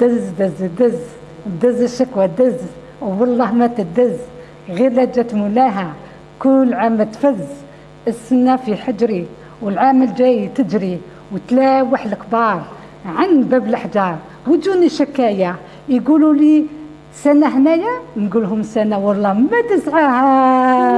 دز دز دز دز الشكوى دز. والله ما تدز. غير لا جات مولاها كل عام تفز. السنة في حجري والعام الجاي تجري. وتلاوح الكبار عن باب الحجار وجوني شكاية يقولوا لي سنة هنايا؟ نقول لهم سنة والله ما تسعاها